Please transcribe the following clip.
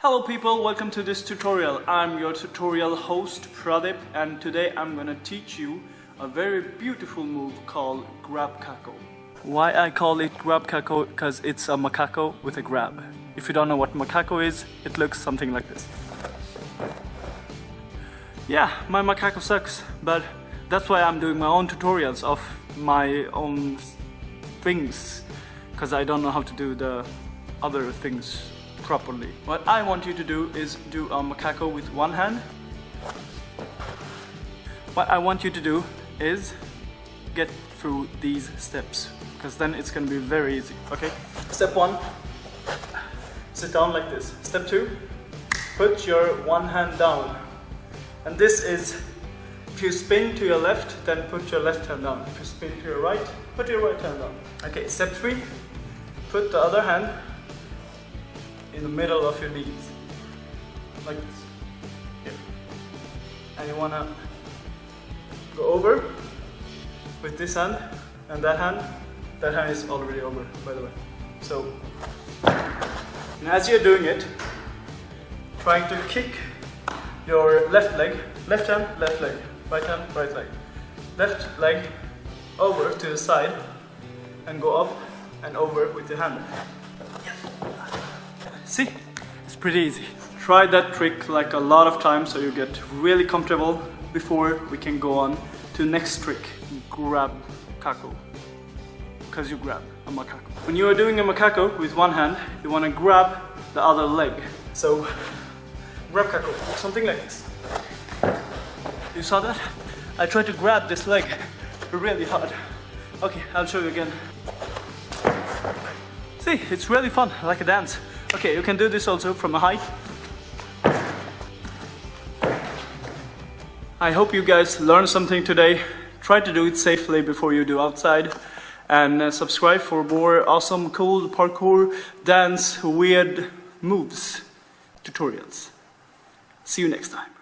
Hello people, welcome to this tutorial. I'm your tutorial host Pradip and today I'm gonna teach you a very beautiful move called grab kako. Why I call it grab kako? Because it's a macaco with a grab. If you don't know what macaco is, it looks something like this. Yeah, my macaco sucks, but that's why I'm doing my own tutorials of my own things because I don't know how to do the other things properly. What I want you to do is do a macaco with one hand. What I want you to do is get through these steps because then it's going to be very easy, okay? Step one, sit down like this. Step two, put your one hand down. And this is, if you spin to your left, then put your left hand down. If you spin to your right, put your right hand down. Okay, step three, put the other hand in the middle of your knees. Like this. Here. And you wanna go over with this hand and that hand. That hand is already over, by the way. So, and as you're doing it, trying to kick your left leg, left hand, left leg, right hand, right leg, left leg over to the side and go up and over with your hand. See? It's pretty easy. Try that trick like a lot of times so you get really comfortable before we can go on to next trick. Grab kako. Because you grab a macaco. When you are doing a macaco with one hand, you want to grab the other leg. So, grab kako, something like this. You saw that? I tried to grab this leg really hard. Okay, I'll show you again. See, it's really fun, like a dance. Okay, you can do this also from a height. I hope you guys learned something today. Try to do it safely before you do outside. And uh, subscribe for more awesome, cool parkour, dance, weird moves tutorials. See you next time.